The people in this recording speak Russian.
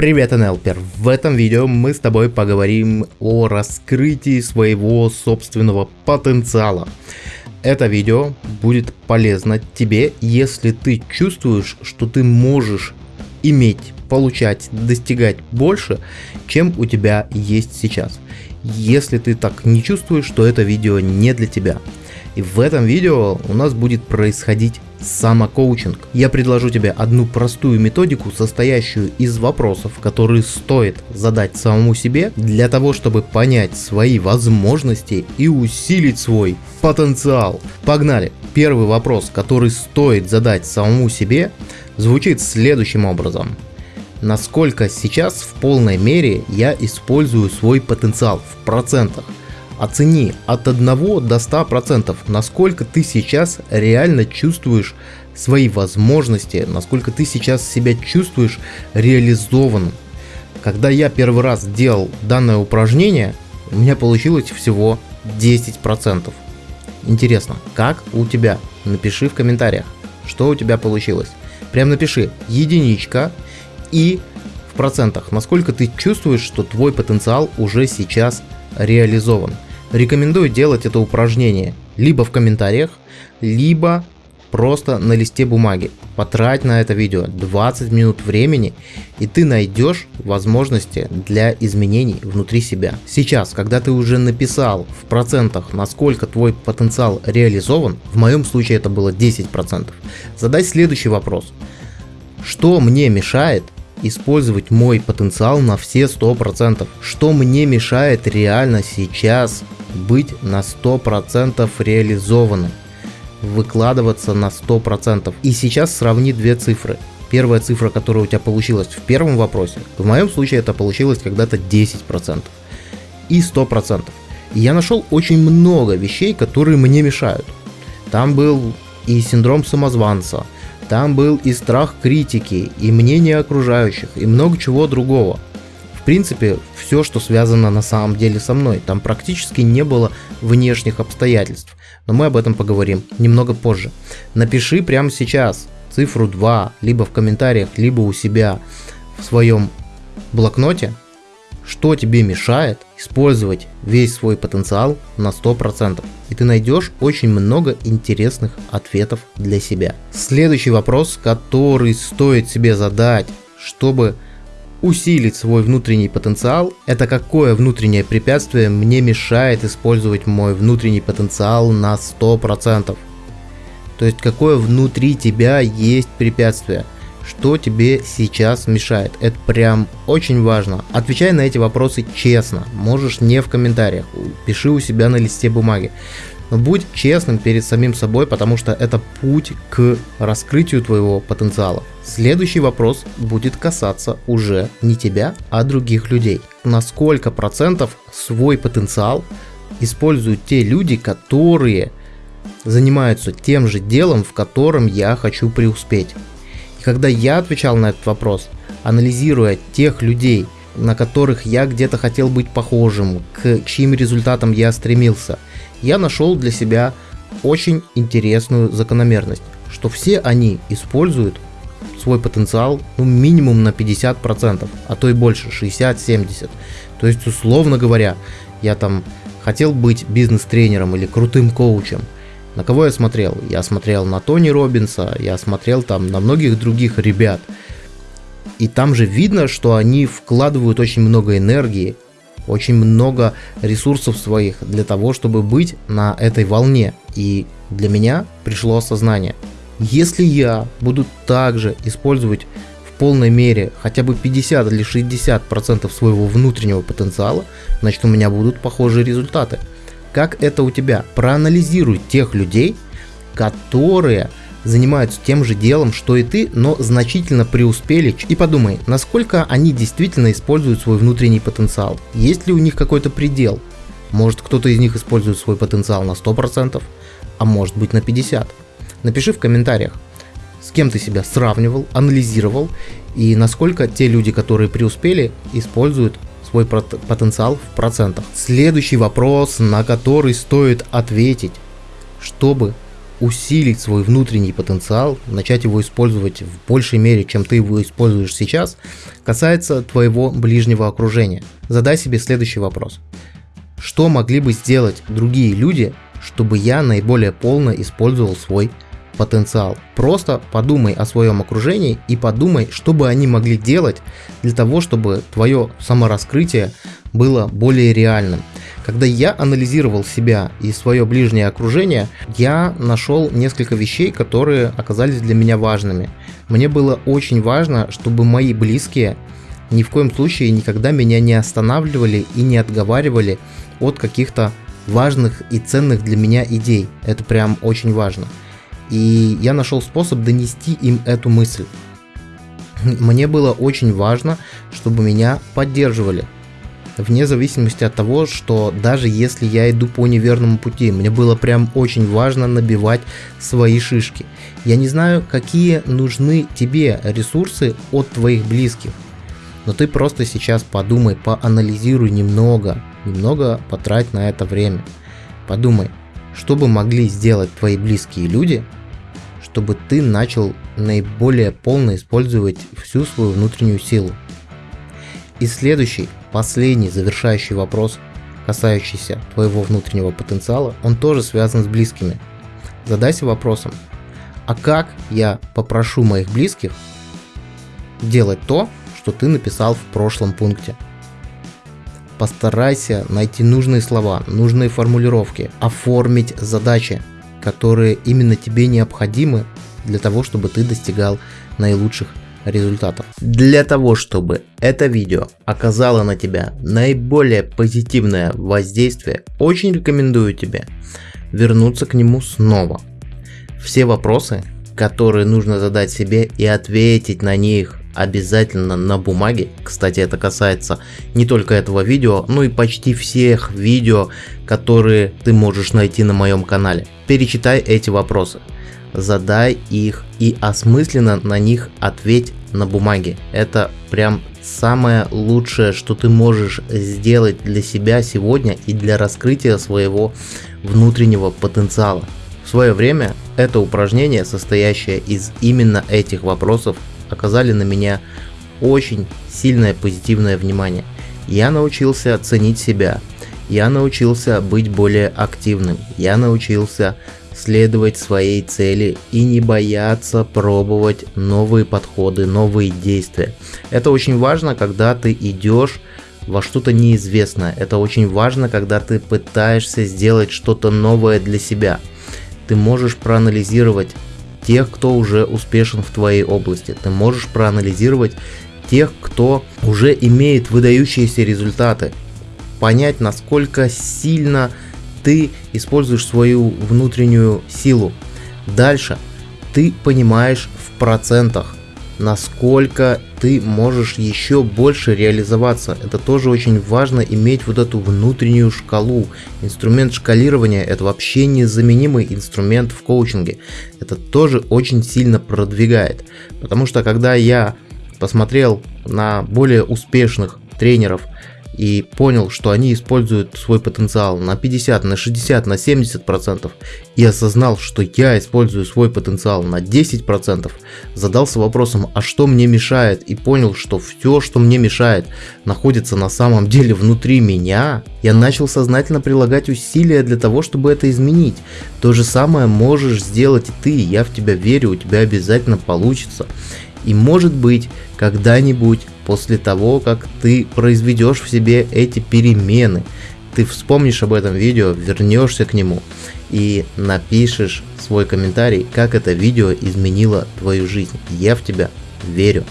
Привет, НЛПер! В этом видео мы с тобой поговорим о раскрытии своего собственного потенциала. Это видео будет полезно тебе, если ты чувствуешь, что ты можешь иметь, получать, достигать больше, чем у тебя есть сейчас. Если ты так не чувствуешь, то это видео не для тебя. И в этом видео у нас будет происходить самокоучинг. Я предложу тебе одну простую методику, состоящую из вопросов, которые стоит задать самому себе для того, чтобы понять свои возможности и усилить свой потенциал. Погнали! Первый вопрос, который стоит задать самому себе, звучит следующим образом. Насколько сейчас в полной мере я использую свой потенциал в процентах? Оцени от 1 до 100%, насколько ты сейчас реально чувствуешь свои возможности, насколько ты сейчас себя чувствуешь реализованным. Когда я первый раз делал данное упражнение, у меня получилось всего 10%. Интересно, как у тебя? Напиши в комментариях, что у тебя получилось. Прям напиши единичка и в процентах, насколько ты чувствуешь, что твой потенциал уже сейчас реализован. Рекомендую делать это упражнение либо в комментариях, либо просто на листе бумаги. Потрать на это видео 20 минут времени и ты найдешь возможности для изменений внутри себя. Сейчас, когда ты уже написал в процентах, насколько твой потенциал реализован, в моем случае это было 10%, задай следующий вопрос. Что мне мешает использовать мой потенциал на все 100%? Что мне мешает реально сейчас быть на 100% реализованным, выкладываться на 100%. И сейчас сравни две цифры. Первая цифра, которая у тебя получилась в первом вопросе, в моем случае это получилось когда-то 10% и 100%. И я нашел очень много вещей, которые мне мешают. Там был и синдром самозванца, там был и страх критики, и мнение окружающих, и много чего другого – в принципе, все, что связано на самом деле со мной. Там практически не было внешних обстоятельств. Но мы об этом поговорим немного позже. Напиши прямо сейчас цифру 2, либо в комментариях, либо у себя в своем блокноте, что тебе мешает использовать весь свой потенциал на 100%. И ты найдешь очень много интересных ответов для себя. Следующий вопрос, который стоит себе задать, чтобы усилить свой внутренний потенциал, это какое внутреннее препятствие мне мешает использовать мой внутренний потенциал на 100%. То есть какое внутри тебя есть препятствие, что тебе сейчас мешает. Это прям очень важно. Отвечай на эти вопросы честно, можешь не в комментариях, пиши у себя на листе бумаги. Будь честным перед самим собой, потому что это путь к раскрытию твоего потенциала. Следующий вопрос будет касаться уже не тебя, а других людей. На сколько процентов свой потенциал используют те люди, которые занимаются тем же делом, в котором я хочу преуспеть. И когда я отвечал на этот вопрос, анализируя тех людей, на которых я где-то хотел быть похожим, к чьим результатам я стремился – я нашел для себя очень интересную закономерность, что все они используют свой потенциал ну, минимум на 50%, а то и больше, 60-70. То есть, условно говоря, я там хотел быть бизнес-тренером или крутым коучем. На кого я смотрел? Я смотрел на Тони Робинса, я смотрел там на многих других ребят. И там же видно, что они вкладывают очень много энергии, очень много ресурсов своих для того, чтобы быть на этой волне. И для меня пришло осознание. Если я буду также использовать в полной мере хотя бы 50 или 60 процентов своего внутреннего потенциала, значит у меня будут похожие результаты. Как это у тебя? Проанализируй тех людей, которые занимаются тем же делом, что и ты, но значительно преуспели. И подумай, насколько они действительно используют свой внутренний потенциал. Есть ли у них какой-то предел? Может кто-то из них использует свой потенциал на 100%, а может быть на 50%. Напиши в комментариях, с кем ты себя сравнивал, анализировал и насколько те люди, которые преуспели, используют свой потенциал в процентах. Следующий вопрос, на который стоит ответить, чтобы усилить свой внутренний потенциал, начать его использовать в большей мере, чем ты его используешь сейчас, касается твоего ближнего окружения. Задай себе следующий вопрос. Что могли бы сделать другие люди, чтобы я наиболее полно использовал свой потенциал. Просто подумай о своем окружении и подумай, что бы они могли делать для того, чтобы твое самораскрытие было более реальным. Когда я анализировал себя и свое ближнее окружение, я нашел несколько вещей, которые оказались для меня важными. Мне было очень важно, чтобы мои близкие ни в коем случае никогда меня не останавливали и не отговаривали от каких-то важных и ценных для меня идей. Это прям очень важно. И я нашел способ донести им эту мысль. Мне было очень важно, чтобы меня поддерживали. Вне зависимости от того, что даже если я иду по неверному пути, мне было прям очень важно набивать свои шишки. Я не знаю, какие нужны тебе ресурсы от твоих близких, но ты просто сейчас подумай, поанализируй немного, немного потрать на это время. Подумай, что бы могли сделать твои близкие люди, чтобы ты начал наиболее полно использовать всю свою внутреннюю силу. И следующий, последний завершающий вопрос, касающийся твоего внутреннего потенциала, он тоже связан с близкими. Задайся вопросом, а как я попрошу моих близких делать то, что ты написал в прошлом пункте? Постарайся найти нужные слова, нужные формулировки, оформить задачи, которые именно тебе необходимы для того, чтобы ты достигал наилучших результатов. Для того, чтобы это видео оказало на тебя наиболее позитивное воздействие, очень рекомендую тебе вернуться к нему снова. Все вопросы, которые нужно задать себе и ответить на них обязательно на бумаге. Кстати, это касается не только этого видео, но и почти всех видео, которые ты можешь найти на моем канале. Перечитай эти вопросы, задай их и осмысленно на них ответь на бумаге. Это прям самое лучшее, что ты можешь сделать для себя сегодня и для раскрытия своего внутреннего потенциала. В свое время это упражнение, состоящее из именно этих вопросов, оказали на меня очень сильное позитивное внимание. Я научился ценить себя, я научился быть более активным, я научился следовать своей цели и не бояться пробовать новые подходы, новые действия. Это очень важно, когда ты идешь во что-то неизвестное. Это очень важно, когда ты пытаешься сделать что-то новое для себя. Ты можешь проанализировать тех, кто уже успешен в твоей области. Ты можешь проанализировать тех, кто уже имеет выдающиеся результаты. Понять, насколько сильно ты используешь свою внутреннюю силу. Дальше ты понимаешь в процентах, насколько ты можешь еще больше реализоваться. Это тоже очень важно иметь вот эту внутреннюю шкалу. Инструмент шкалирования это вообще незаменимый инструмент в коучинге. Это тоже очень сильно продвигает. Потому что когда я посмотрел на более успешных тренеров, и понял, что они используют свой потенциал на 50, на 60, на 70 процентов, и осознал, что я использую свой потенциал на 10 процентов, задался вопросом, а что мне мешает, и понял, что все, что мне мешает, находится на самом деле внутри меня, я начал сознательно прилагать усилия для того, чтобы это изменить. То же самое можешь сделать и ты, я в тебя верю, у тебя обязательно получится. И может быть, когда-нибудь после того, как ты произведешь в себе эти перемены, ты вспомнишь об этом видео, вернешься к нему и напишешь свой комментарий, как это видео изменило твою жизнь. Я в тебя верю.